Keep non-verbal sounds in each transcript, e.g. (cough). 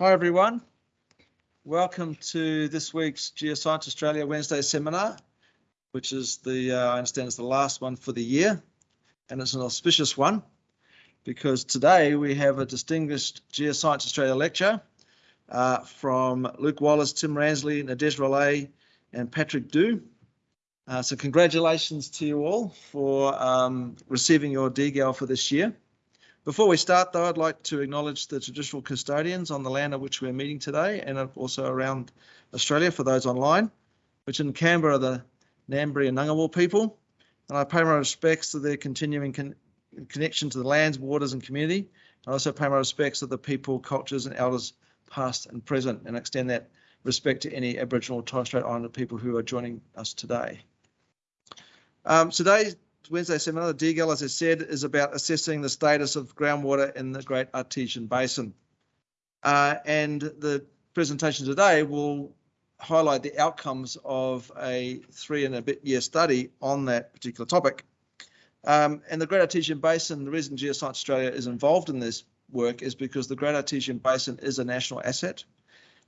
Hi everyone. Welcome to this week's Geoscience Australia Wednesday seminar, which is the, uh, I understand is the last one for the year. And it's an auspicious one because today we have a distinguished Geoscience Australia lecture uh, from Luke Wallace, Tim Ransley, Nadege Rollet, and Patrick Dew. Uh, so congratulations to you all for um, receiving your DGAL for this year. Before we start, though, I'd like to acknowledge the traditional custodians on the land on which we're meeting today and also around Australia for those online, which in Canberra are the Ngambri and Ngunnawal people. And I pay my respects to their continuing con connection to the lands, waters, and community. I also pay my respects to the people, cultures, and elders past and present, and extend that respect to any Aboriginal or Torres Strait Islander people who are joining us today. Um, today's Wednesday seminar, the DGAL, as I said, is about assessing the status of groundwater in the Great Artesian Basin. Uh, and the presentation today will highlight the outcomes of a three and a bit year study on that particular topic. Um, and the Great Artesian Basin, the reason Geoscience Australia is involved in this work is because the Great Artesian Basin is a national asset.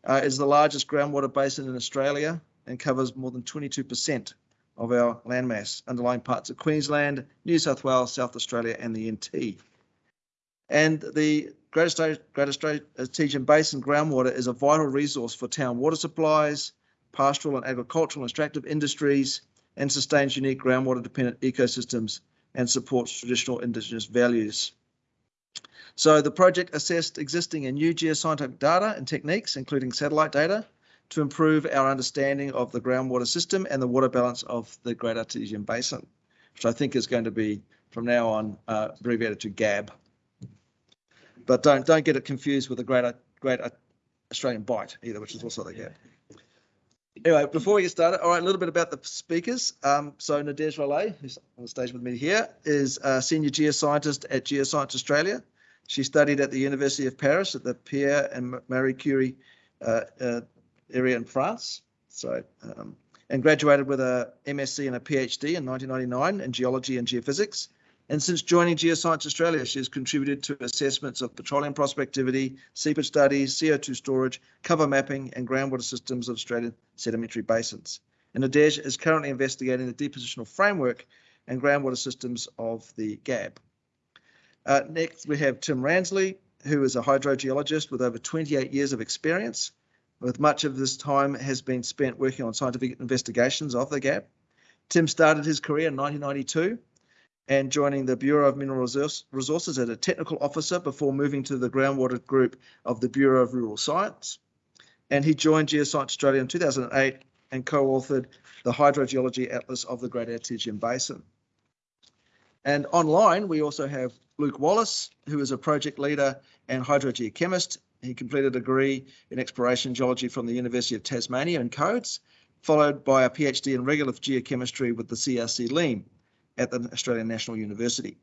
Uh, it's the largest groundwater basin in Australia and covers more than 22% of our landmass, underlying parts of Queensland, New South Wales, South Australia, and the NT. And the Great Artesian Basin groundwater is a vital resource for town water supplies, pastoral and agricultural and extractive industries, and sustains unique groundwater dependent ecosystems and supports traditional Indigenous values. So the project assessed existing and new geoscientific data and techniques, including satellite data, to improve our understanding of the groundwater system and the water balance of the Great Artesian Basin, which I think is going to be from now on uh, abbreviated to GAB. But don't don't get it confused with the Great Great Australian Bight either, which is also the GAB. Anyway, before we get started, all right, a little bit about the speakers. Um, so Nadege Rollet, who's on the stage with me here, is a senior geoscientist at Geoscience Australia. She studied at the University of Paris at the Pierre and Marie Curie uh, uh, area in France. So, um, and graduated with a MSc and a PhD in 1999 in geology and geophysics. And since joining Geoscience Australia, she has contributed to assessments of petroleum prospectivity, seepage studies, CO2 storage, cover mapping, and groundwater systems of Australian sedimentary basins. And Nadege is currently investigating the depositional framework and groundwater systems of the GAB. Uh, next, we have Tim Ransley, who is a hydrogeologist with over 28 years of experience with much of this time has been spent working on scientific investigations of the GAB. Tim started his career in 1992 and joining the Bureau of Mineral Resources as a technical officer before moving to the groundwater group of the Bureau of Rural Science. And he joined Geoscience Australia in 2008 and co-authored the Hydrogeology Atlas of the Great Artesian Basin. And online, we also have Luke Wallace, who is a project leader and hydrogeochemist he completed a degree in exploration geology from the University of Tasmania in Codes, followed by a PhD in regolith geochemistry with the CRC LEME at the Australian National University.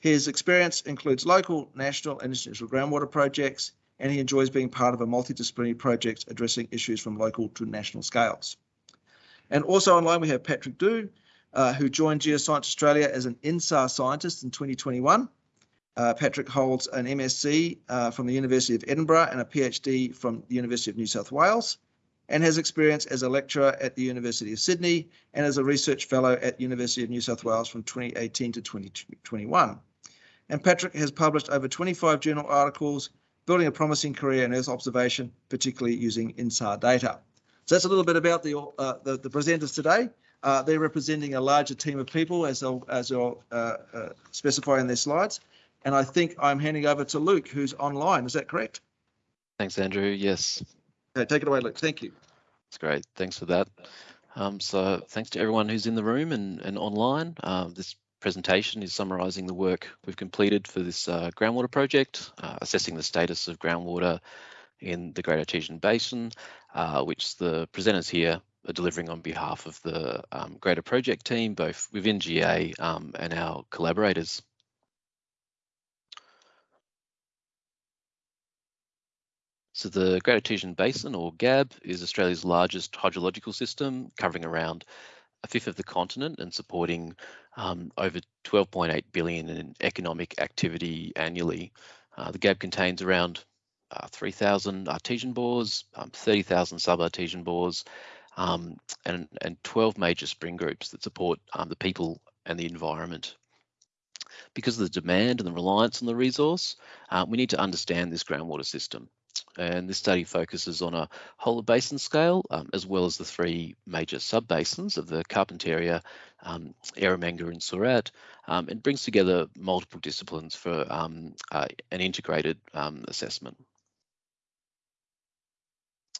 His experience includes local, national, and international groundwater projects, and he enjoys being part of a multidisciplinary project addressing issues from local to national scales. And also online, we have Patrick Dew, uh, who joined Geoscience Australia as an INSAR scientist in 2021 uh, Patrick holds an MSc uh, from the University of Edinburgh and a PhD from the University of New South Wales, and has experience as a lecturer at the University of Sydney and as a research fellow at University of New South Wales from 2018 to 2021. And Patrick has published over 25 journal articles, building a promising career in Earth observation, particularly using INSAR data. So that's a little bit about the uh, the, the, presenters today. Uh, they're representing a larger team of people, as they'll as they'll uh, specify in their slides. And I think I'm handing over to Luke, who's online. Is that correct? Thanks, Andrew. Yes. Okay, take it away, Luke. Thank you. That's great. Thanks for that. Um, so thanks to everyone who's in the room and, and online. Uh, this presentation is summarising the work we've completed for this uh, groundwater project, uh, assessing the status of groundwater in the Great Artesian Basin, uh, which the presenters here are delivering on behalf of the um, greater project team, both within GA um, and our collaborators. So the Great Artesian Basin, or GAB, is Australia's largest hydrological system, covering around a fifth of the continent and supporting um, over 12.8 billion in economic activity annually. Uh, the GAB contains around uh, 3,000 artesian bores, um, 30,000 sub-artesian bores, um, and, and 12 major spring groups that support um, the people and the environment. Because of the demand and the reliance on the resource, uh, we need to understand this groundwater system. And this study focuses on a whole basin scale, um, as well as the three major sub-basins of the Carpentaria, um, and Surat, um, and brings together multiple disciplines for um, uh, an integrated um, assessment.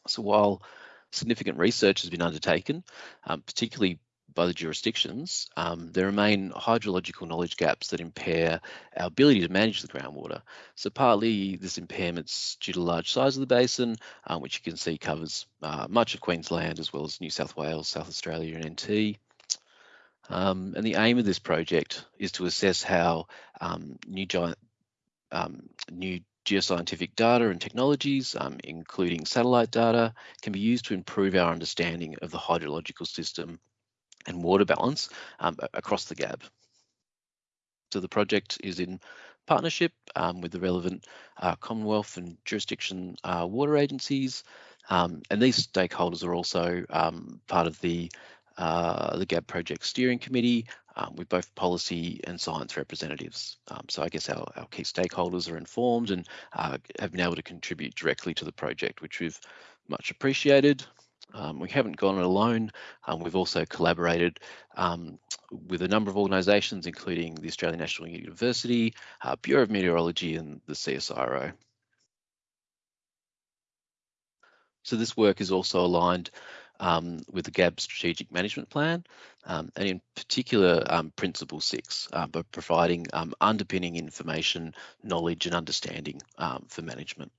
So while significant research has been undertaken, um, particularly by the jurisdictions, um, there remain hydrological knowledge gaps that impair our ability to manage the groundwater. So partly this impairment's due to the large size of the basin, um, which you can see covers uh, much of Queensland as well as New South Wales, South Australia and NT. Um, and the aim of this project is to assess how um, new, um, new geoscientific data and technologies, um, including satellite data, can be used to improve our understanding of the hydrological system and water balance um, across the GAB. So the project is in partnership um, with the relevant uh, Commonwealth and jurisdiction uh, water agencies, um, and these stakeholders are also um, part of the uh, the GAB project steering committee um, with both policy and science representatives. Um, so I guess our, our, key stakeholders are informed and uh, have been able to contribute directly to the project, which we've much appreciated. Um, we haven't gone it alone. Um, we've also collaborated um, with a number of organisations, including the Australian National University, uh, Bureau of Meteorology and the CSIRO. So this work is also aligned um, with the GAB strategic management plan, um, and in particular, um, Principle 6, uh, providing underpinning information, knowledge and understanding for management.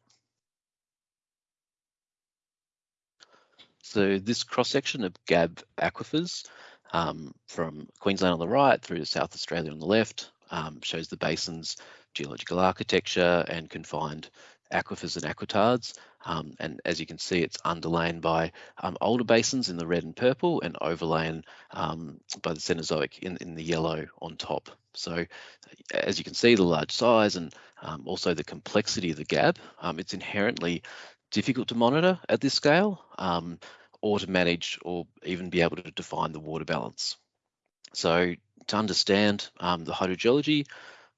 So this cross-section of GAB aquifers um, from Queensland on the right through to South Australia on the left um, shows the basin's geological architecture and confined aquifers and aquitards. Um, and as you can see, it's underlain by um, older basins in the red and purple and overlain um, by the Cenozoic in, in the yellow on top. So as you can see, the large size and um, also the complexity of the GAB, it's inherently difficult to monitor at this scale um, or to manage or even be able to define the water balance. So to understand um, the hydrogeology,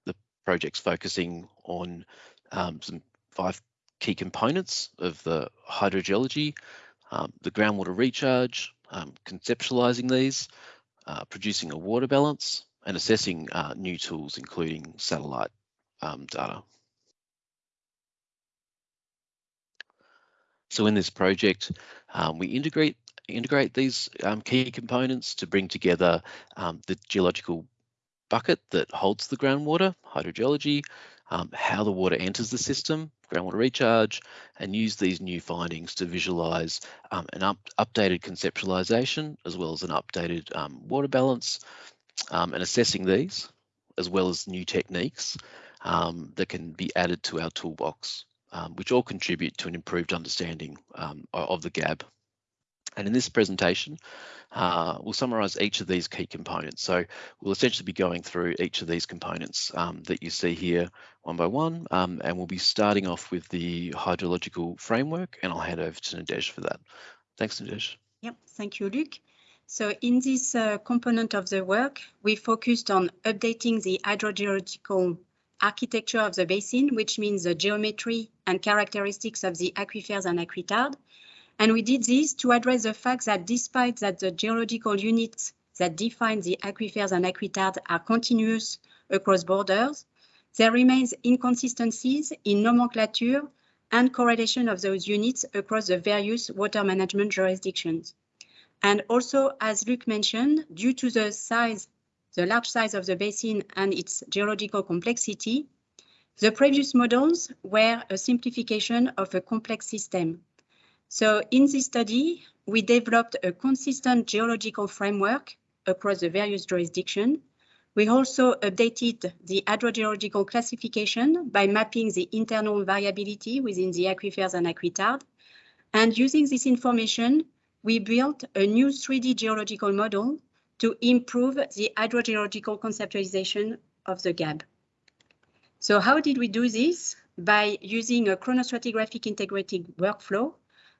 the project's focusing on um, some five key components of the hydrogeology, um, the groundwater recharge, um, conceptualizing these, uh, producing a water balance, and assessing uh, new tools, including satellite um, data. So in this project, um, we integrate integrate these um, key components to bring together um, the geological bucket that holds the groundwater, hydrogeology, um, how the water enters the system, groundwater recharge, and use these new findings to visualize um, an up, updated conceptualization as well as an updated um, water balance and assessing these as well as new techniques that can be added to our toolbox um, which all contribute to an improved understanding um, of the GAB. And in this presentation, uh, we'll summarise each of these key components. So we'll essentially be going through each of these components um, that you see here one by one, um, and we'll be starting off with the hydrological framework, and I'll hand over to Nadege for that. Thanks, Nadege. Yep, thank you, Luke. So in this uh, component of the work, we focused on updating the hydrogeological architecture of the basin, which means the geometry and characteristics of the aquifers and aquitard. And we did this to address the fact that despite that the geological units that define the aquifers and aquitard are continuous across borders, there remains inconsistencies in nomenclature and correlation of those units across the various water management jurisdictions. And also, as Luc mentioned, due to the size the large size of the basin and its geological complexity, the previous models were a simplification of a complex system. So in this study, we developed a consistent geological framework across the various jurisdictions. We also updated the hydrogeological classification by mapping the internal variability within the aquifers and aquitard. And using this information, we built a new 3D geological model to improve the hydrogeological conceptualization of the GAB. So how did we do this? By using a chronostratigraphic integrated workflow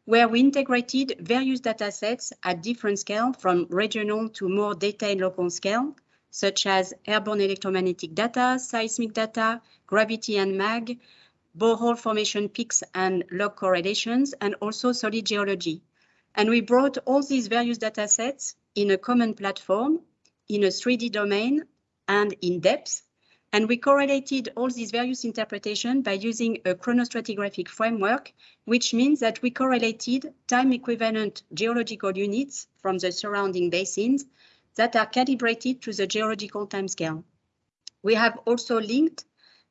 where we integrated various data sets at different scale from regional to more detailed local scale, such as airborne electromagnetic data, seismic data, gravity and mag, borehole formation picks and log correlations, and also solid geology. And we brought all these various data sets in a common platform, in a 3D domain, and in depth. And we correlated all these various interpretations by using a chronostratigraphic framework, which means that we correlated time equivalent geological units from the surrounding basins that are calibrated to the geological timescale. We have also linked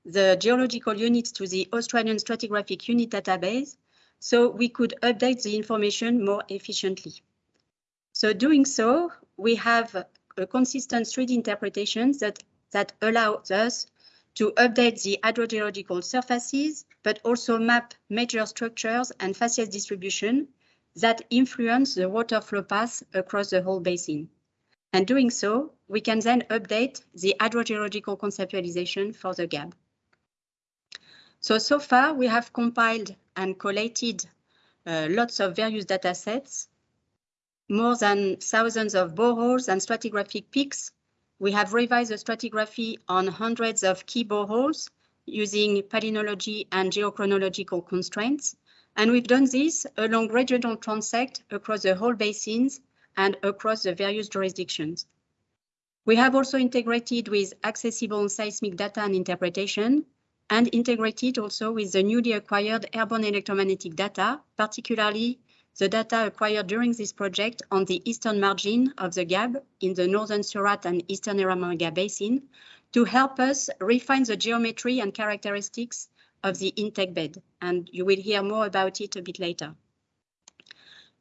the geological units to the Australian stratigraphic unit database, so we could update the information more efficiently. So doing so, we have a consistent 3D interpretation that, that allows us to update the hydrogeological surfaces, but also map major structures and facies distribution that influence the water flow path across the whole basin. And doing so, we can then update the hydrogeological conceptualization for the GAB. So, so far we have compiled and collated uh, lots of various data sets, more than thousands of boreholes and stratigraphic picks. We have revised the stratigraphy on hundreds of key boreholes using palynology and geochronological constraints. And we've done this along regional transect across the whole basins and across the various jurisdictions. We have also integrated with accessible seismic data and interpretation and integrated also with the newly acquired airborne electromagnetic data, particularly the data acquired during this project on the eastern margin of the GAB in the northern Surat and eastern Eromanga basin to help us refine the geometry and characteristics of the intake bed. And you will hear more about it a bit later.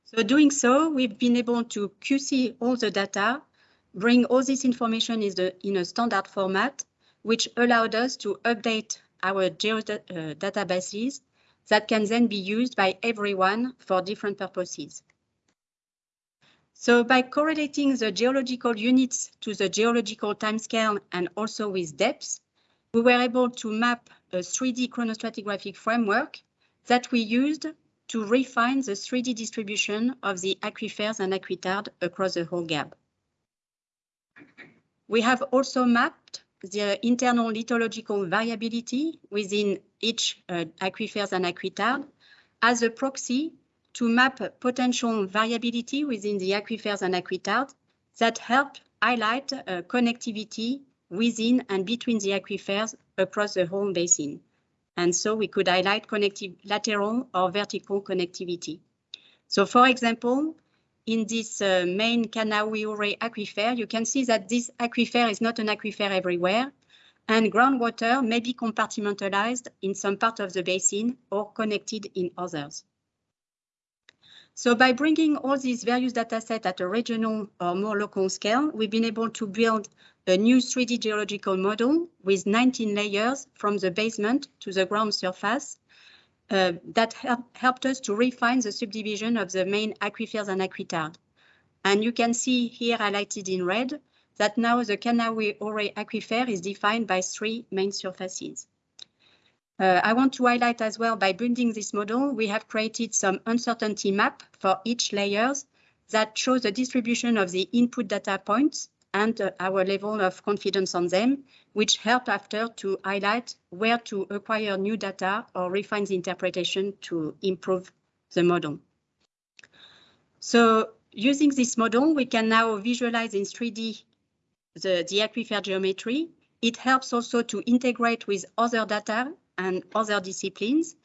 So doing so, we've been able to QC all the data, bring all this information in a standard format, which allowed us to update our geodatabases uh, that can then be used by everyone for different purposes. So by correlating the geological units to the geological timescale and also with depth, we were able to map a 3D chronostratigraphic framework that we used to refine the 3D distribution of the aquifers and aquitard across the whole GAB. We have also mapped the internal lithological variability within each uh, aquifers and aquitard as a proxy to map potential variability within the aquifers and aquitard that help highlight uh, connectivity within and between the aquifers across the whole basin. And so we could highlight connective lateral or vertical connectivity. So for example, in this uh, main Cadna-owie-Hooray aquifer, you can see that this aquifer is not an aquifer everywhere, and groundwater may be compartmentalized in some part of the basin or connected in others. So by bringing all these various data sets at a regional or more local scale, we've been able to build a new 3D geological model with 19 layers from the basement to the ground surface uh, that help, helped us to refine the subdivision of the main aquifers and aquitard. And you can see here highlighted in red that now the Cadna-owie-Hooray aquifer is defined by three main surfaces. Uh, I want to highlight as well, by building this model, we have created some uncertainty map for each layers that shows the distribution of the input data points and uh, our level of confidence on them, which help after to highlight where to acquire new data or refine the interpretation to improve the model. So using this model, we can now visualize in 3D the, the aquifer geometry. It helps also to integrate with other data and other disciplines.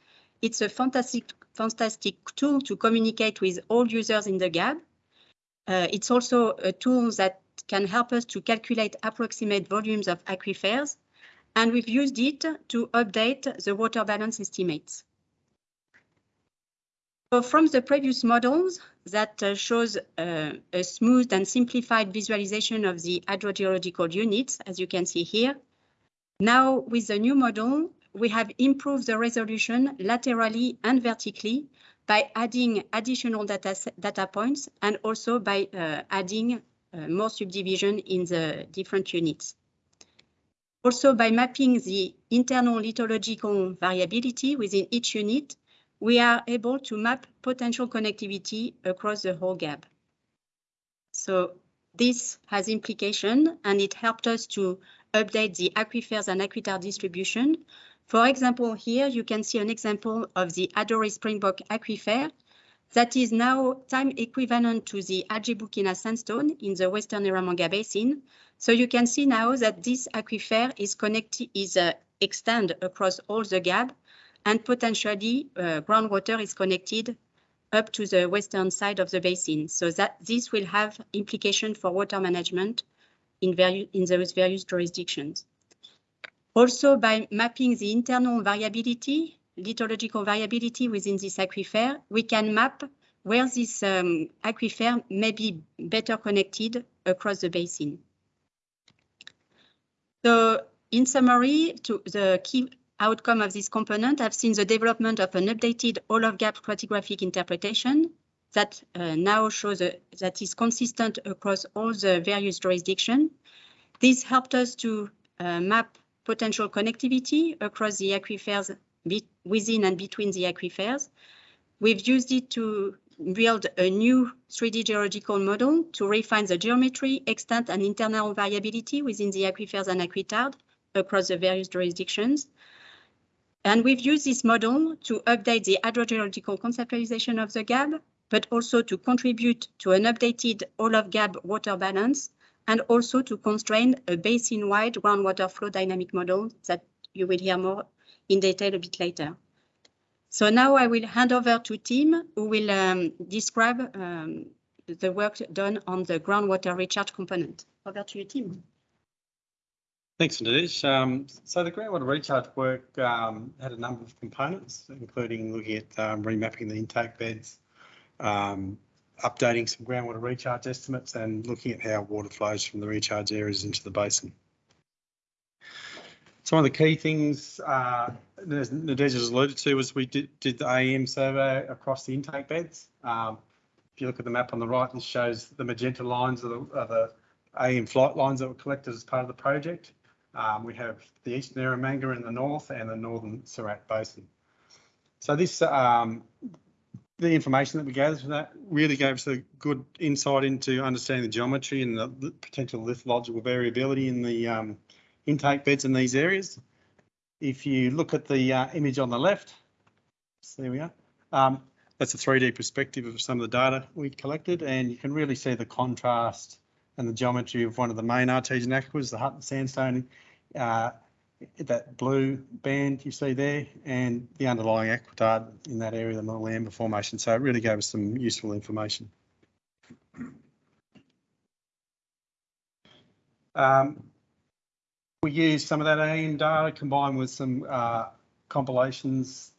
It's a fantastic, fantastic tool to communicate with all users in the GAB. Uh, it's also a tool that can help us to calculate approximate volumes of aquifers, and we've used it to update the water balance estimates. So from the previous models that uh, shows uh, a smooth and simplified visualization of the hydrogeological units, as you can see here, now with the new model, we have improved the resolution laterally and vertically by adding additional data, data points and also by uh, adding Uh, more subdivision in the different units. Also, by mapping the internal lithological variability within each unit, we are able to map potential connectivity across the whole GAB. So this has implication and it helped us to update the aquifers and aquitar distribution. For example, here you can see an example of the Adori Springbok aquifer that is now time equivalent to the Algebuckina sandstone in the Western Eromanga Basin. So you can see now that this aquifer is connected, is uh, extend across all the GAB and potentially uh, groundwater is connected up to the western side of the basin. So that this will have implication for water management in, in those various jurisdictions. Also, by mapping the internal variability, lithological variability within this aquifer, we can map where this um, aquifer may be better connected across the basin. So in summary, to the key outcome of this component, I've seen the development of an updated all-of-GAB stratigraphic interpretation that uh, now shows a, that is consistent across all the various jurisdictions. This helped us to uh, map potential connectivity across the aquifers within and between the aquifers. We've used it to build a new 3D geological model to refine the geometry, extent, and internal variability within the aquifers and aquitard across the various jurisdictions. And we've used this model to update the hydrogeological conceptualization of the GAB, but also to contribute to an updated all of GAB water balance, and also to constrain a basin-wide groundwater flow dynamic model that you will hear more in detail a bit later. So now I will hand over to Tim, who will um, describe um, the work done on the groundwater recharge component. Over to you, Tim. Thanks, Nadege. Um, so the groundwater recharge work um, had a number of components, including looking at um, remapping the intake beds, um, updating some groundwater recharge estimates and looking at how water flows from the recharge areas into the basin. Some of the key things, uh, as has alluded to, was we did, did the AEM survey across the intake beds. Um, if you look at the map on the right, this shows the magenta lines of the, the AEM flight lines that were collected as part of the project. Um, we have the Eastern Eromanga in the north and the Northern Surat Basin. So this, um, the information that we gathered from that really gave us a good insight into understanding the geometry and the, the potential lithological variability in the um, intake beds in these areas. If you look at the uh, image on the left, so there we are. Um, that's a 3D perspective of some of the data we collected, and you can really see the contrast and the geometry of one of the main artesian aquifers, the Hutton sandstone, uh, that blue band you see there, and the underlying aquitard in that area, the Moolayember Formation. So it really gave us some useful information. Um, we used some of that AEM data combined with some uh, compilations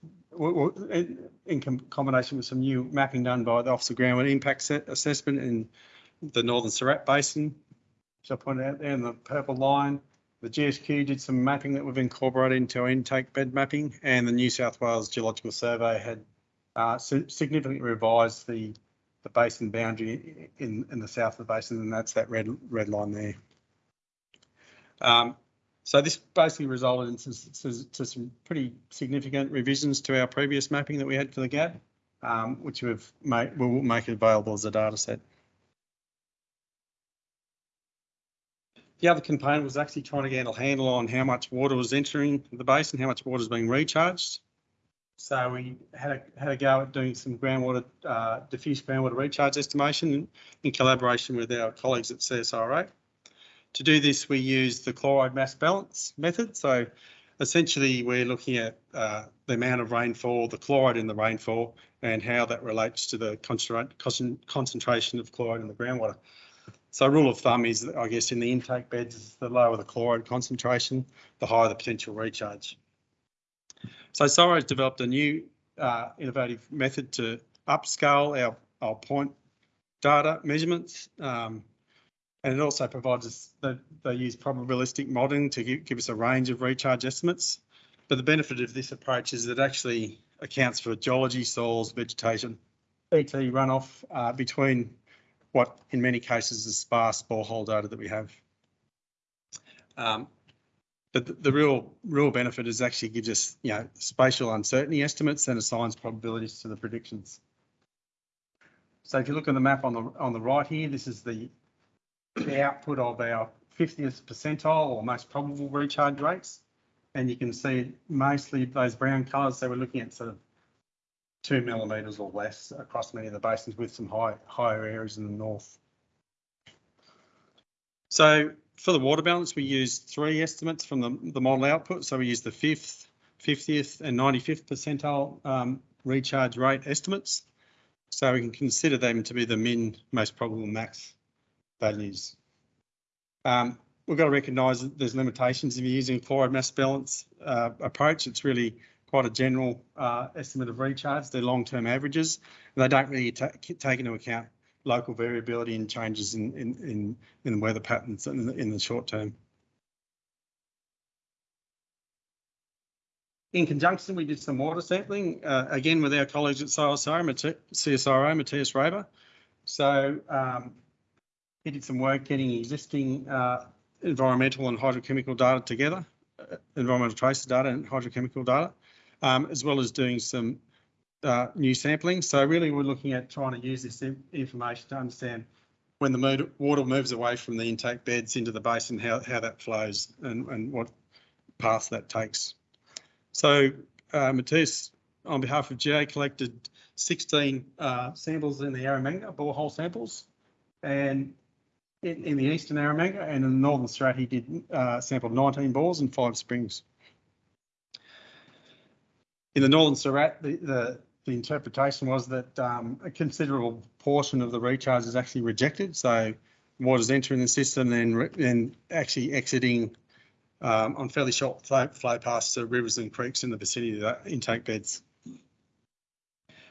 in combination with some new mapping done by the Office of Groundwater Impact Assessment in the Northern Surat Basin, which I pointed out there in the purple line. The GSQ did some mapping that we've incorporated into our intake bed mapping, and the New South Wales Geological Survey had uh, significantly revised the the basin boundary in, in the south of the basin, and that's that red red line there. Um, so this basically resulted in some, to some pretty significant revisions to our previous mapping that we had for the GAB, um, which we've made, we'll make available as a data set. The other component was actually trying to get a handle on how much water was entering the basin, and how much water is being recharged. So we had a, had a go at doing some groundwater, uh, diffuse groundwater recharge estimation in, in collaboration with our colleagues at CSIRO. To do this, we use the chloride mass balance method. So essentially, we're looking at uh, the amount of rainfall, the chloride in the rainfall, and how that relates to the concentration of chloride in the groundwater. So rule of thumb is, I guess, in the intake beds, the lower the chloride concentration, the higher the potential recharge. So has developed a new uh, innovative method to upscale our, our point data measurements. Um, and it also provides us that they use probabilistic modelling to give, give us a range of recharge estimates. But the benefit of this approach is that it actually accounts for geology, soils, vegetation, ET runoff uh, between what in many cases is sparse borehole data that we have. Um, But the, the real, real benefit is actually gives us, you know, spatial uncertainty estimates and assigns probabilities to the predictions. So if you look at the map on the, on the right here, this is the, the output of our 50th percentile or most probable recharge rates. And you can see mostly those brown colours, so we're looking at sort of two millimetres or less across many of the basins with some high, higher areas in the north. So for the water balance, we used three estimates from the, the model output. So we used the fifth, 50th and 95th percentile um, recharge rate estimates. So we can consider them to be the min, most probable max values. Um, we've got to recognise that there's limitations if you're using chloride mass balance uh, approach. It's really quite a general uh, estimate of recharge. They're long-term averages, and they don't really take into account local variability and changes in in in, in weather patterns in the, in the short term. In conjunction, we did some water sampling, uh, again with our colleagues at CSIRO, Matthias Raiber. So um, he did some work getting existing uh, environmental and hydrochemical data together, uh, environmental tracers data and hydrochemical data, um, as well as doing some uh, new sampling. So really, we're looking at trying to use this information to understand when the water moves away from the intake beds into the basin, how, how that flows and, and what path that takes. So uh, Matthias, on behalf of GA, collected 16 uh, samples in the Eromanga, borehole samples. And in, in the eastern Eromanga and in the northern Surat, he did uh, sampled 19 bores and five springs. In the northern Surat, the, the, the interpretation was that um, a considerable portion of the recharge is actually rejected. So water's entering the system and then, then actually exiting um, on fairly short flow, flow paths to rivers and creeks in the vicinity of the intake beds.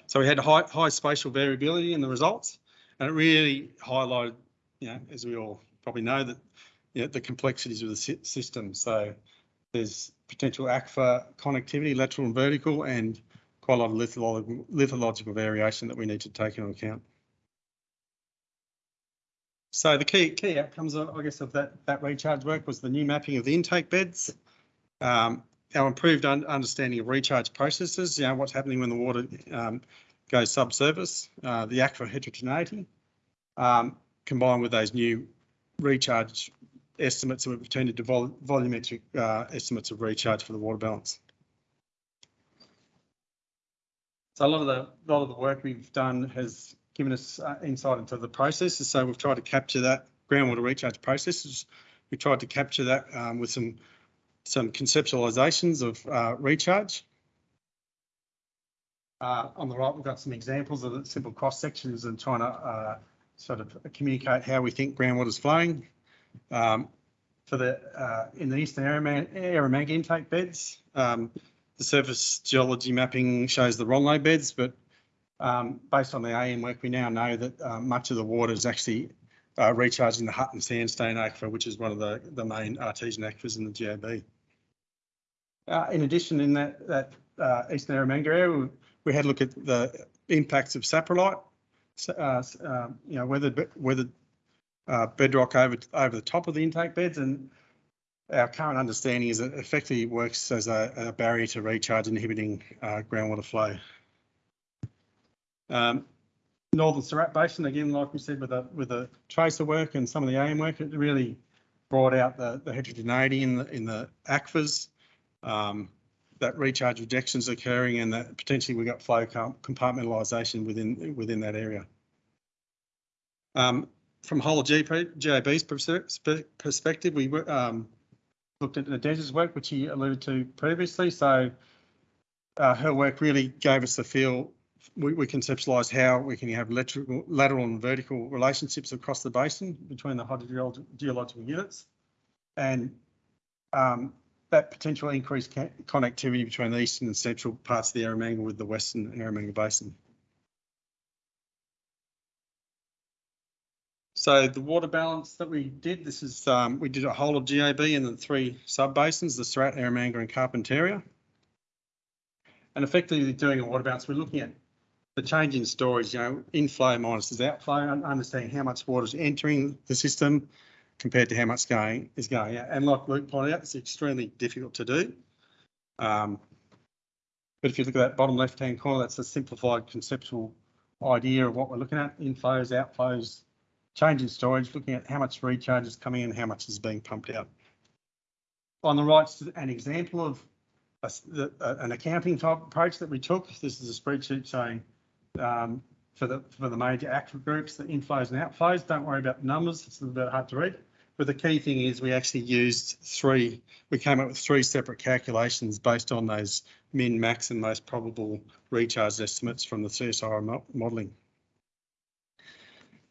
So we had high, high spatial variability in the results, and it really highlighted, you know, as we all probably know, that you know, the complexities of the sy- system. So there's potential aquifer connectivity, lateral and vertical, and quite a lot of lithological, lithological variation that we need to take into account. So the key key outcomes, I guess, of that that recharge work was the new mapping of the intake beds, um, our improved un understanding of recharge processes, you know, what's happening when the water um, goes subsurface, uh, the aquifer heterogeneity, um, combined with those new recharge estimates that we've turned into vol volumetric uh, estimates of recharge for the water balance. So a lot of the a lot of the work we've done has given us uh, insight into the processes. So we've tried to capture that groundwater recharge processes. We tried to capture that um, with some some conceptualizations of uh, recharge. Uh, on the right, we've got some examples of simple cross sections and trying to uh, sort of communicate how we think groundwater is flowing. Um, for the uh, in the eastern Eromanga intake beds, um, the surface geology mapping shows the Ronlow beds, but um, based on the AM work, we now know that uh, much of the water is actually uh, recharging the Hutton Sandstone aquifer, which is one of the, the main artesian aquifers in the GAB. Uh, in addition, in that, that uh, Eastern Eromanga area, we, we, had a look at the impacts of saprolite, uh, um, you know, whether, whether uh, bedrock over, over the top of the intake beds and our current understanding is that it effectively works as a, a barrier to recharge inhibiting uh, groundwater flow. Um, Northern Surat Basin, again, like we said, with the, with the tracer work and some of the AM work, it really brought out the, the heterogeneity in the, in the aquifers, um, that recharge rejections occurring and that potentially we've got flow compartmentalisation within, within that area. Um, from whole GP, GAB's perspective, we um, looked at Nadege's work, which he alluded to previously. So uh, her work really gave us the feel we, we conceptualised how we can have lateral, lateral and vertical relationships across the basin between the hydrogeological units and um, that potential increased connectivity between the eastern and central parts of the Eromanga with the western Eromanga Basin. So the water balance that we did, this is, um, we did a whole of GAB and the three sub-basins, the Surat, Eromanga and Carpentaria. And effectively doing a water balance, we're looking at the change in storage, you know, inflow minus outflow, understanding how much water is entering the system compared to how much going is going out. And like Luke pointed out, it's extremely difficult to do. Um, but if you look at that bottom left-hand corner, that's a simplified conceptual idea of what we're looking at, inflows, outflows, change in storage, looking at how much recharge is coming in, how much is being pumped out. On the right, an example of a, the, an accounting type approach that we took. This is a spreadsheet showing um, for the for the major active groups, the inflows and outflows. Don't worry about the numbers; it's a little bit hard to read. But the key thing is we actually used three. We came up with three separate calculations based on those min, max, and most probable recharge estimates from the CSIRO modelling.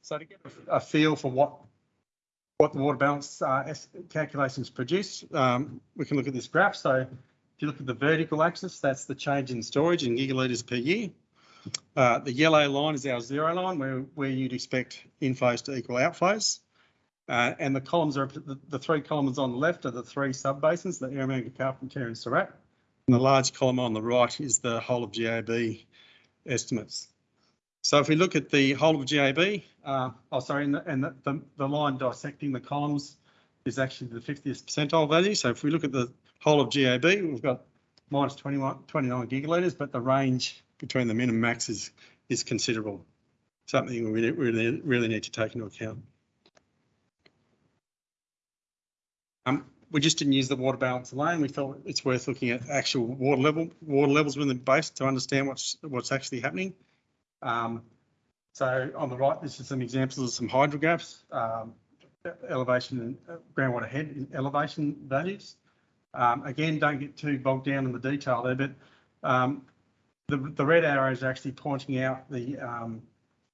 So to get a feel for what what the water balance uh, calculations produce, um, we can look at this graph. So if you look at the vertical axis, that's the change in storage in gigalitres per year. Uh, the yellow line is our zero line where, where you'd expect inflows to equal outflows. Uh, and the columns are the, the, three columns on the left are the three sub basins, the Eromanga, Carpentaria and Surat. And the large column on the right is the whole of GAB estimates. So if we look at the whole of GAB, uh, oh sorry, and, the, and the, the, line dissecting the columns is actually the 50th percentile value. So if we look at the whole of GAB, we've got minus 21, 29 gigalitres, but the range between the min and max is, is considerable. Something we really, really need to take into account. Um, we just didn't use the water balance alone. We thought it's worth looking at actual water level, water levels within the base to understand what's what's actually happening. Um, so on the right, this is some examples of some hydrographs, um, elevation and uh, groundwater head elevation values. Um, again, don't get too bogged down in the detail there, but um, the, the red arrows are actually pointing out the um,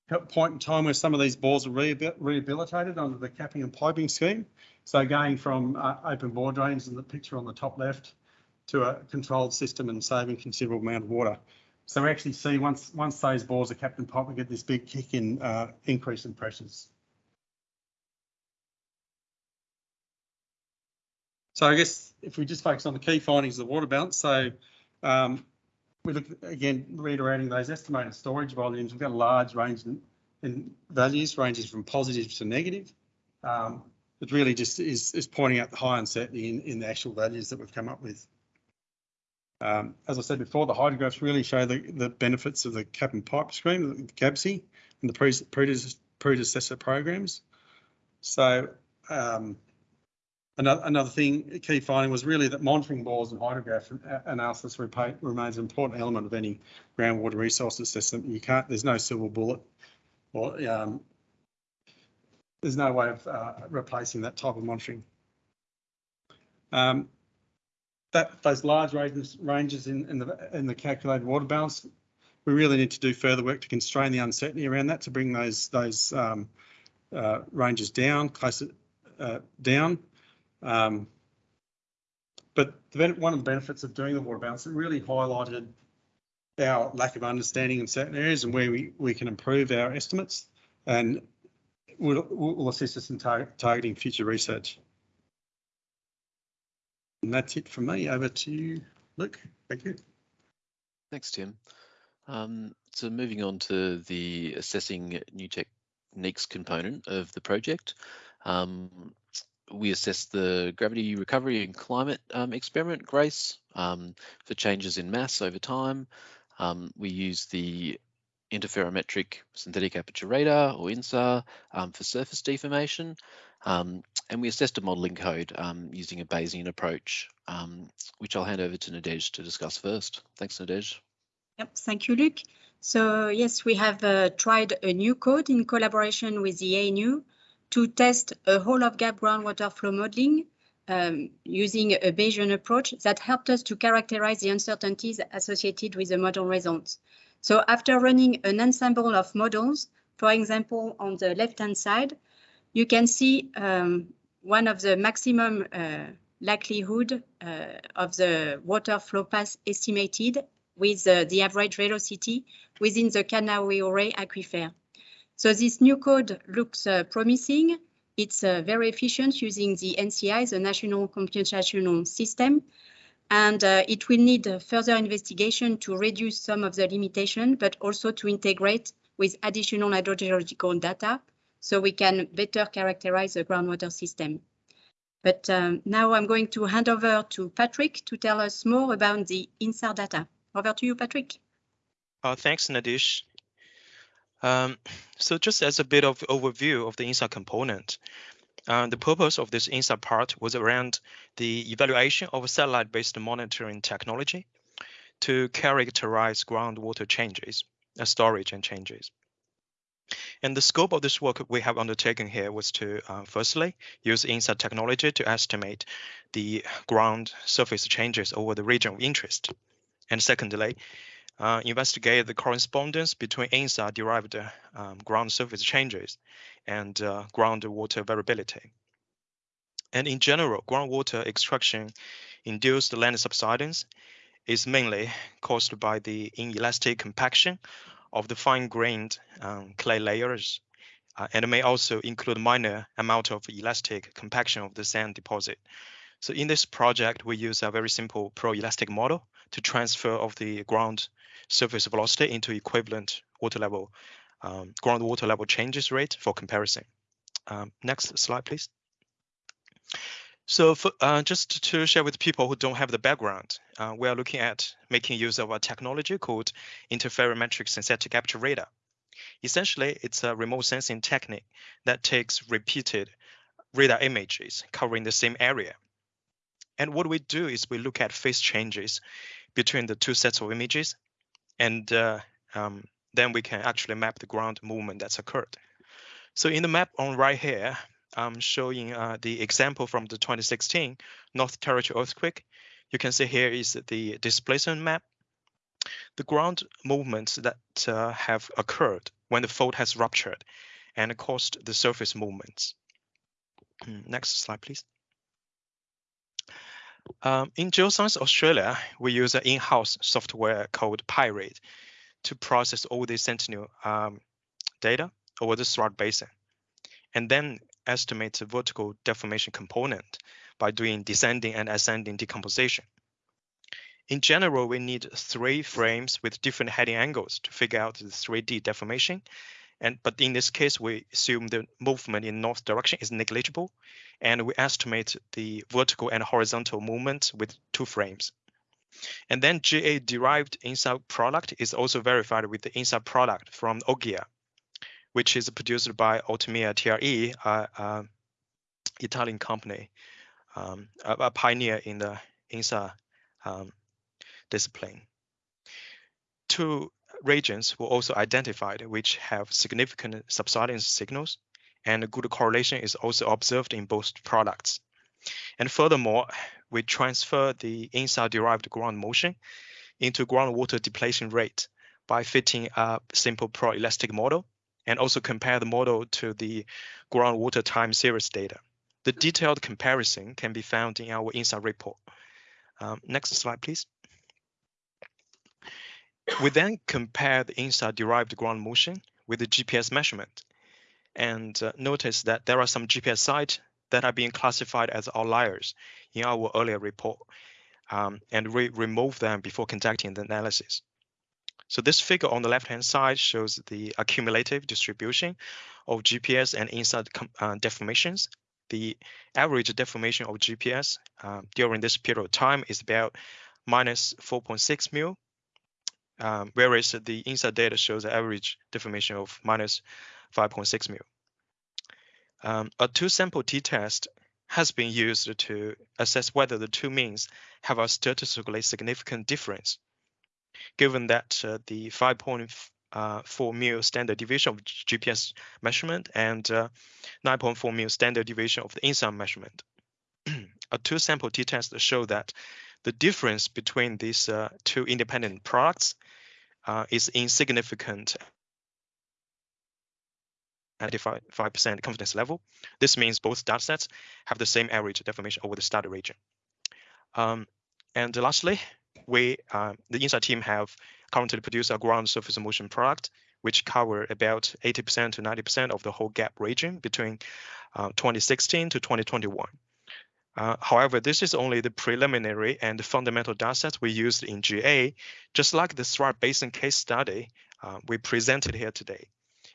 point in time where some of these bores are rehabilitated under the capping and piping scheme. So going from uh, open bore drains in the picture on the top left to a controlled system and saving considerable amount of water. So we actually see once once those bores are capped and piped, we get this big kick in uh, increase in pressures. So I guess if we just focus on the key findings of the water balance, so um, we look again reiterating those estimated storage volumes. We've got a large range in, in values, ranges from positive to negative. Um, it really just is, is pointing out the high uncertainty in, in the actual values that we've come up with. Um, as I said before, the hydrographs really show the, the benefits of the cap and pipe scheme, the GABSI, and the predecessor programs. So um, Another, another thing, key finding was really that monitoring bores and hydrograph analysis remains an important element of any groundwater resource assessment. You can't, there's no silver bullet or um, there's no way of uh, replacing that type of monitoring. Um, that those large ranges, ranges in, in, the in the calculated water balance, we really need to do further work to constrain the uncertainty around that to bring those those um, uh, ranges down, closer uh, down. Um, but the, one of the benefits of doing the water balance, it really highlighted our lack of understanding in certain areas and where we, we can improve our estimates and will, will assist us in tar targeting future research. And that's it from me. Over to you, Luke. Thank you. Thanks, Tim. Um, so moving on to the assessing new techniques component of the project. Um, we assess the gravity recovery and climate um, experiment, GRACE, um, for changes in mass over time. Um, we use the interferometric synthetic aperture radar or INSAR um, for surface deformation. Um, and we assessed a modelling code using a Bayesian approach, which I'll hand over to Nadege to discuss first. Thanks, Nadege. Yep, thank you, Luke. So yes, we have uh, tried a new code in collaboration with the ANU to test a whole of GAB groundwater flow modeling um, using a Bayesian approach that helped us to characterize the uncertainties associated with the model results. So after running an ensemble of models, for example, on the left-hand side, you can see um, one of the maximum uh, likelihood uh, of the water flow path estimated with uh, the average velocity within the Cadna-owie aquifer. So this new code looks uh, promising. It's uh, very efficient using the NCI, the National Computational System, and uh, it will need further investigation to reduce some of the limitation, but also to integrate with additional hydrogeological data so we can better characterize the groundwater system. But um, now I'm going to hand over to Patrick to tell us more about the INSAR data. Over to you, Patrick. Uh, thanks, Nadege. Um, so just as a bit of overview of the INSAR component, uh, the purpose of this INSAR part was around the evaluation of satellite-based monitoring technology to characterize groundwater changes, uh, storage and changes. And the scope of this work we have undertaken here was to, uh, firstly, use INSAR technology to estimate the ground surface changes over the region of interest. And secondly, uh, investigate the correspondence between INSAR-derived um, ground surface changes and uh, groundwater variability. And in general, groundwater extraction induced land subsidence is mainly caused by the inelastic compaction of the fine-grained um, clay layers, uh, and may also include minor amount of elastic compaction of the sand deposit. So in this project, we use a very simple poroelastic model to transfer of the ground surface velocity into equivalent water level, um, groundwater level changes rate for comparison. Um, next slide, please. So for, uh, just to share with people who don't have the background, uh, we are looking at making use of a technology called interferometric synthetic aperture radar. Essentially, it's a remote sensing technique that takes repeated radar images covering the same area. And what we do is we look at phase changes between the two sets of images, and uh, um, then we can actually map the ground movement that's occurred. So in the map on right here, I'm showing uh, the example from the 2016 North Territory earthquake. You can see here is the displacement map. The ground movements that uh, have occurred when the fault has ruptured and caused the surface movements. Next slide, please. Um, in Geoscience Australia, we use an in-house software called PyRate to process all the Sentinel um, data over the Surat Basin, and then estimate the vertical deformation component by doing descending and ascending decomposition. In general, we need three frames with different heading angles to figure out the 3D deformation and but in this case, we assume the movement in north direction is negligible, and we estimate the vertical and horizontal movement with two frames. And then GA derived INSAR product is also verified with the INSAR product from Ogia, which is produced by Altamira TRE, Italian company, um, a, a, pioneer in the INSAR um, discipline. To regions were also identified which have significant subsidence signals, and a good correlation is also observed in both products. And furthermore, we transfer the INSAR-derived ground motion into groundwater depletion rate by fitting a simple poroelastic model and also compare the model to the groundwater time series data. The detailed comparison can be found in our INSAR report. Um, next slide, please. We then compare the INSAR-derived ground motion with the GPS measurement and uh, notice that there are some GPS sites that are being classified as outliers in our earlier report, um, and we remove them before conducting the analysis. So this figure on the left-hand side shows the accumulative distribution of GPS and INSAR uh, deformations. The average deformation of GPS uh, during this period of time is about minus 4.6 mil um, whereas the INSAR data shows an average deformation of minus 5.6 mil. Um, a two-sample t-test has been used to assess whether the two means have a statistically significant difference, given that uh, the 5.4 uh, mil standard deviation of GPS measurement and uh, 9.4 mil standard deviation of the INSAR measurement. (clears throat) a two-sample t-test show that the difference between these uh, two independent products uh, is insignificant at 95% confidence level. This means both datasets have the same average deformation over the study region. Um, and lastly, we, uh, the INSAR team have currently produced a ground surface motion product, which cover about 80% to 90% of the whole GAB region between uh, 2016 to 2021. Uh, however, this is only the preliminary and fundamental datasets we used in GA, just like the Surat Basin case study uh, we presented here today.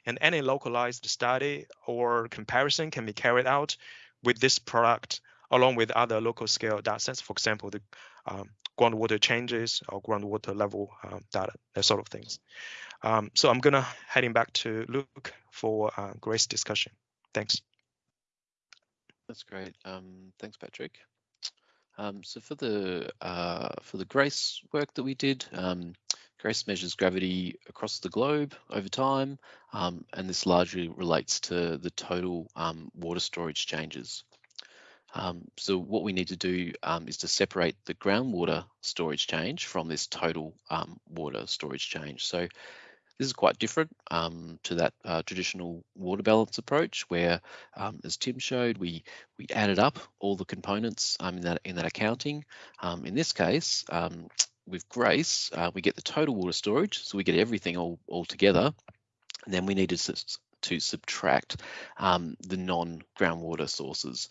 and any localized study or comparison can be carried out with this product along with other local scale data sets, for example, the um, groundwater changes or groundwater level um, data, that sort of things. Um, so I'm gonna heading back to Luke for uh, Grace discussion. Thanks. That's great. Um, thanks, Patrick. Um, so for the uh, for the GRACE work that we did, um, GRACE measures gravity across the globe over time, um, and this largely relates to the total um, water storage changes. Um, so what we need to do um, is to separate the groundwater storage change from this total water storage change. So this is quite different um, to that uh, traditional water balance approach, where, um, as Tim showed, we we added up all the components um, in that in that accounting. Um, in this case, um, with Grace, uh, we get the total water storage, so we get everything all all together, and then we need to to subtract um, the non-groundwater sources,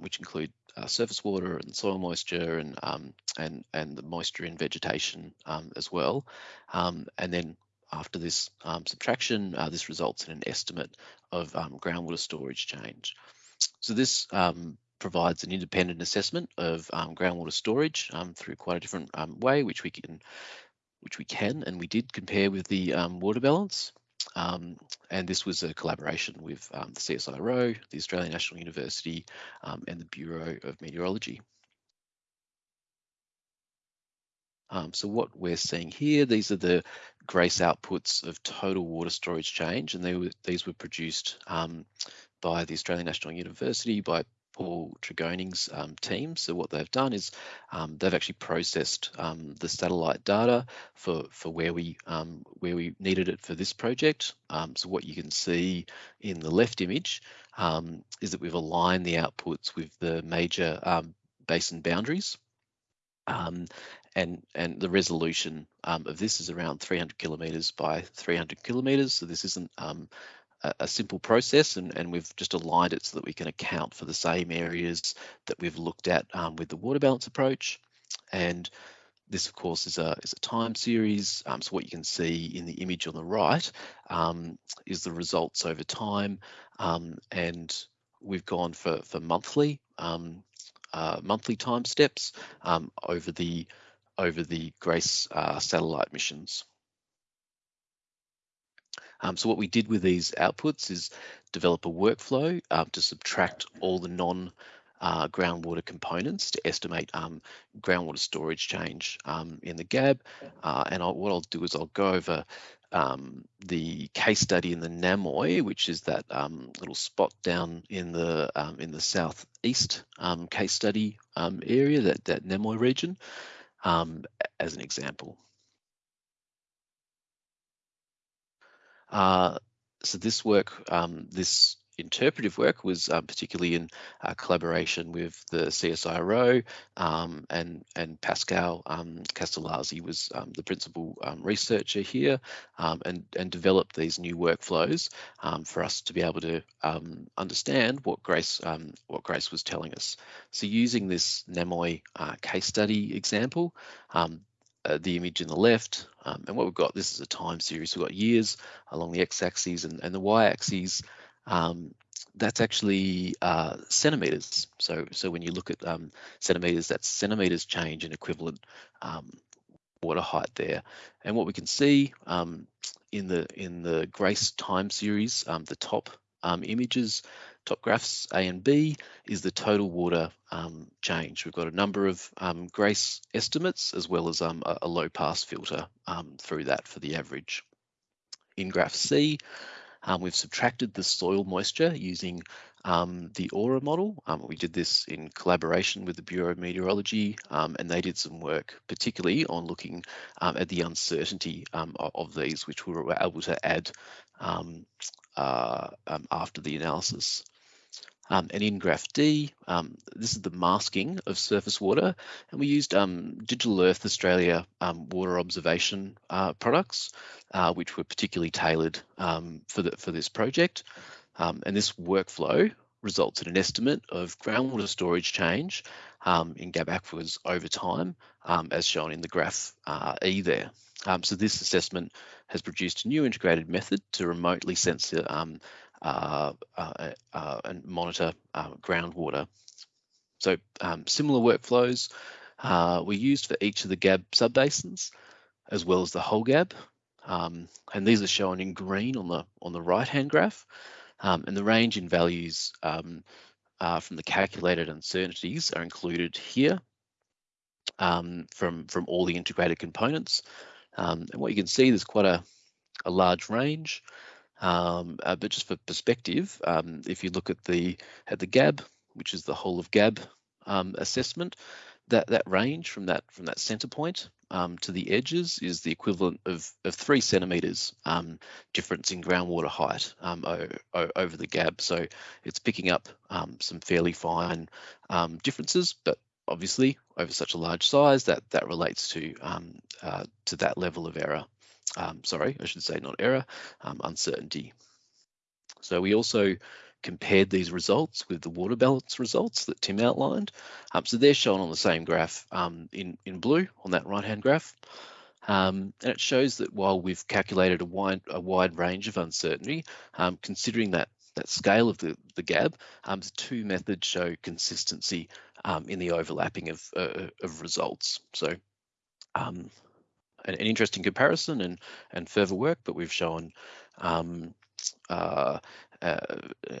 which include uh, surface water and soil moisture and um, and and the moisture in vegetation um, as well, um, and then after this um, subtraction, uh, this results in an estimate of um, groundwater storage change. So this um, provides an independent assessment of um, groundwater storage um, through quite a different um, way, which we can, which we can and we did compare with the water balance. and this was a collaboration with the CSIRO, the Australian National University, and the Bureau of Meteorology. Um, so what we're seeing here, these are the GRACE outputs of total water storage change, and were, these were produced um, by the Australian National University, by Paul Tregoning's um, team. So what they've done is um, they've actually processed um, the satellite data for for where we um, where we needed it for this project. So what you can see in the left image is that we've aligned the outputs with the major basin boundaries. Um, and and the resolution um, of this is around 300 kilometers by 300 kilometers. So this isn't um, a, a, simple process, and, and we've just aligned it so that we can account for the same areas that we've looked at um, with the water balance approach. And this, of course, is a, is a time series. Um, so what you can see in the image on the right um, is the results over time. Um, and we've gone for, for monthly uh, monthly time steps um, over the over the GRACE uh, satellite missions. Um, so what we did with these outputs is develop a workflow um, to subtract all the non uh, groundwater components to estimate um, groundwater storage change um, in the GAB. Uh, and I'll, what I'll do is I'll go over um, the case study in the Namoi, which is that um, little spot down in the in the southeast case study area, that that Namoi region, um, as an example. Uh, so this work, this interpretive work was um, particularly in uh, collaboration with the CSIRO um, and, and Pascal um, Castellazzi was um, the principal um, researcher here um, and, and developed these new workflows for us to be able to understand what Grace, what Grace was telling us. So using this Namoi uh, case study example, uh, the image in the left. Um, and what we've got, this is a time series. We've got years along the x-axis and, and, the y-axis um, that's actually uh, centimeters. So, so when you look at um, centimeters, that's centimeters change in equivalent um, water height there. And what we can see um, in the in the GRACE time series, um, the top um, images, top graphs A and B is the total water change. We've got a number of GRACE estimates as well as a, a, low pass filter through that for the average. In graph C, um, we've subtracted the soil moisture using um, the AWRA model. Um, we did this in collaboration with the Bureau of Meteorology, um, and they did some work, particularly on looking um, at the uncertainty um, of, these, which we were able to add uh, after the analysis. Um, and in Graph D, um, this is the masking of surface water, and we used um, Digital Earth Australia um, water observation uh, products, uh, which were particularly tailored um, for, the, for this project. Um, and this workflow results in an estimate of groundwater storage change in GAB aquifers over time, as shown in the graph uh, E there. So this assessment has produced a new integrated method to remotely sensor and monitor uh, groundwater. So um, similar workflows uh, were used for each of the GAB subbasins, as well as the whole GAB. Um, and these are shown in green on the on the right-hand graph. Um, and the range in values um, uh, from the calculated uncertainties are included here um, from, from all the integrated components. Um, and what you can see, there's quite a, a large range. Um, uh, but just for perspective, um, if you look at the at the GAB, which is the whole of GAB um, assessment, that that range from that from that center point um, to the edges is the equivalent of, of three centimeters um, difference in groundwater height um, over the GAB. So it's picking up some fairly fine differences, but obviously over such a large size that that relates to uh, to that level of error. Sorry, I should say not error, um, uncertainty. So we also compared these results with the water balance results that Tim outlined. Um, so they're shown on the same graph um, in, in blue on that right-hand graph. Um, and it shows that while we've calculated a wide, a wide range of uncertainty, um, considering that that scale of the, the GAB, um, the two methods show consistency um, in the overlapping of, uh, of results. So an, an, interesting comparison and, and further work, but we've shown um, uh, uh,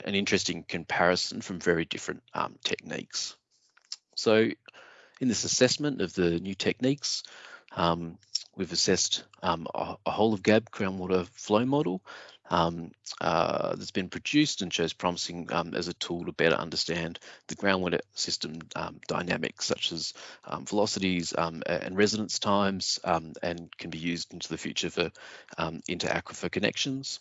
an interesting comparison from very different um, techniques. So in this assessment of the new techniques, um, we've assessed um, a, a, whole of GAB groundwater flow model um, uh, that's been produced and shows promising um, as a tool to better understand the groundwater system um, dynamics such as um, velocities um, and residence times and can be used into the future for inter-aquifer connections.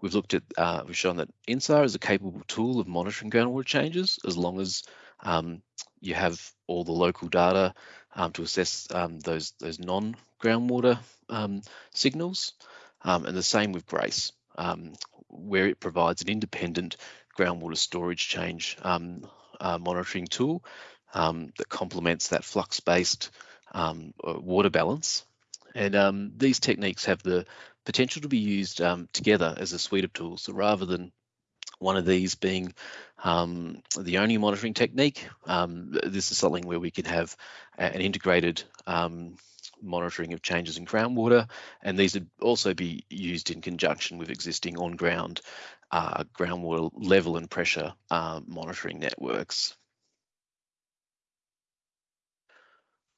We've looked at, uh, we've shown that INSAR is a capable tool of monitoring groundwater changes as long as um, you have all the local data um, to assess um, those, those non-groundwater signals. Um, and the same with GRACE, where it provides an independent groundwater storage change uh, monitoring tool that complements that flux-based water balance and um, these techniques have the potential to be used um, together as a suite of tools. So rather than one of these being um, the only monitoring technique, um, this is something where we can have an integrated um, monitoring of changes in groundwater, and these would also be used in conjunction with existing on-ground uh, groundwater level and pressure uh, monitoring networks.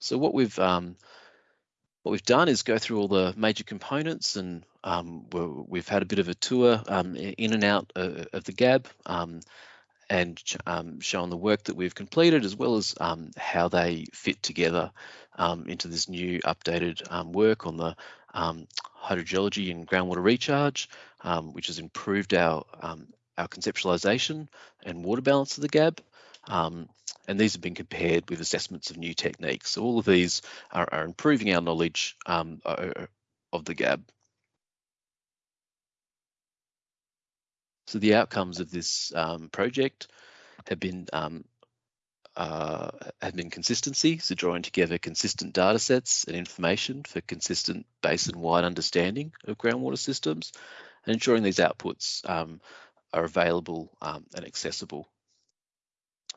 So what we've um, what we've done is go through all the major components and um, we've had a bit of a tour um, in and out uh, of the GAB um, and um, shown the work that we've completed as well as um, how they fit together um, into this new updated work on the hydrogeology and groundwater recharge, which has improved our, our conceptualization and water balance of the GAB. Um, and these have been compared with assessments of new techniques. So all of these are, are improving our knowledge um, of the GAB. So the outcomes of this um, project have been um, uh, have been consistency, so drawing together consistent data sets and information for consistent basin-wide understanding of groundwater systems, and ensuring these outputs um, are available um, and accessible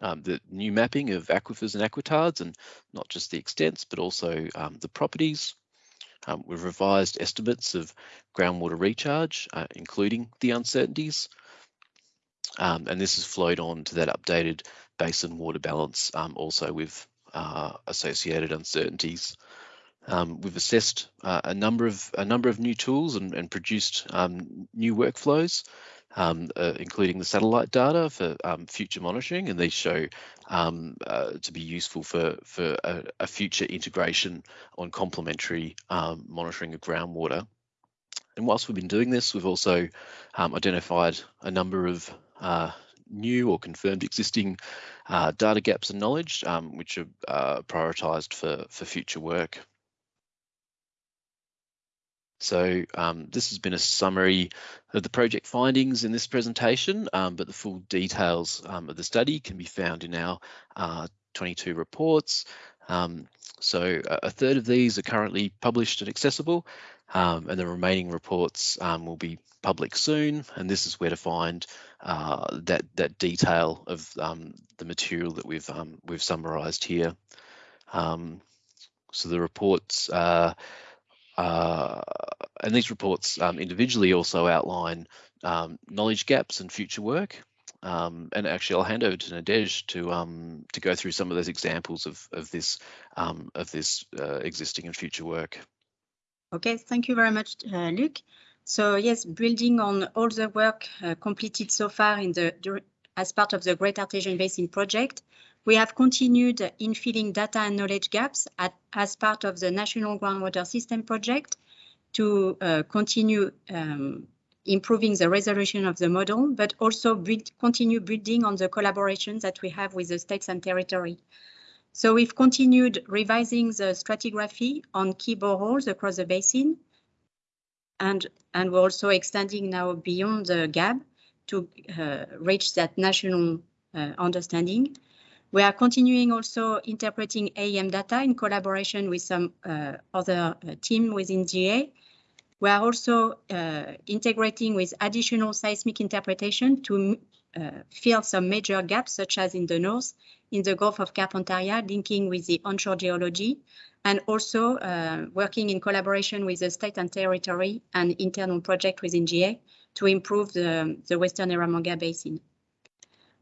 um, the new mapping of aquifers and aquitards and not just the extents, but also um, the properties. Um, we've revised estimates of groundwater recharge, uh, including the uncertainties. Um, and this has flowed on to that updated basin water balance, um, also with uh, associated uncertainties. Um, we've assessed uh, a number of a number of new tools and, and produced new workflows um, uh, including the satellite data for um, future monitoring, and these show um, uh, to be useful for, for a, a future integration on complementary um, monitoring of groundwater. And whilst we've been doing this, we've also um, identified a number of uh, new or confirmed existing uh, data gaps and knowledge, um, which are uh, prioritised for, for future work. So um, this has been a summary of the project findings in this presentation, um, but the full details um, of the study can be found in our uh, 22 reports. Um, so a, third of these are currently published and accessible, um, and the remaining reports um, will be public soon. And this is where to find uh, that that detail of the material that we've we've summarised here. So the reports, uh, uh, and these reports um, individually also outline knowledge gaps and future work. Um, and actually, I'll hand over to Nadege to um, to go through some of those examples of of this um, of this uh, existing and future work. Okay, thank you very much, uh, Luc. So yes, building on all the work uh, completed so far in the as part of the Great Artesian Basin project, we have continued in filling data and knowledge gaps at, as part of the National Groundwater System project to uh, continue um, improving the resolution of the model, but also build, continue building on the collaboration that we have with the states and territory. So we've continued revising the stratigraphy on key boreholes across the basin, and, and we're also extending now beyond the GAB to uh, reach that national uh, understanding. We are continuing also interpreting AEM data in collaboration with some uh, other uh, team within GA we are also uh, integrating with additional seismic interpretation to fill some major gaps, such as in the north, in the Gulf of Carpentaria, linking with the onshore geology, and also working in collaboration with the state and territory and internal project within GA to improve the, the Western Eromanga Basin.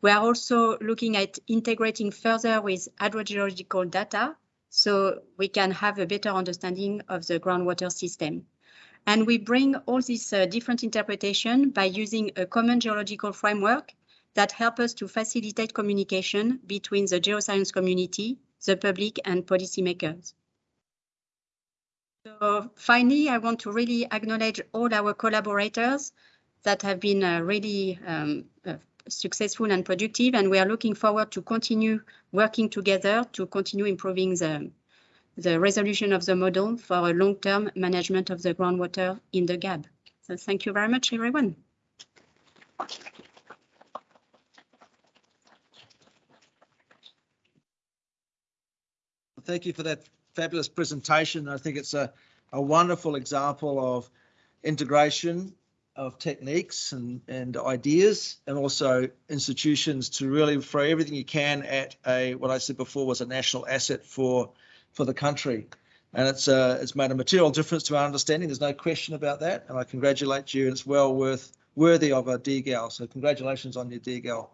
We are also looking at integrating further with hydrogeological data so we can have a better understanding of the groundwater system. And we bring all these uh, different interpretation by using a common geological framework that help us to facilitate communication between the geoscience community, the public and policymakers. So finally, I want to really acknowledge all our collaborators that have been uh, really um, uh, successful and productive, and we are looking forward to continue working together to continue improving the, the resolution of the model for a long-term management of the groundwater in the GAB. So thank you very much, everyone. Thank you for that fabulous presentation. I think it's a, a wonderful example of integration of techniques and, and ideas and also institutions to really throw everything you can at a what I said before was a national asset for for the country. And it's uh, it's made a material difference to our understanding. There's no question about that. And I congratulate you. And it's well worth worthy of a DGAL. So congratulations on your DGAL.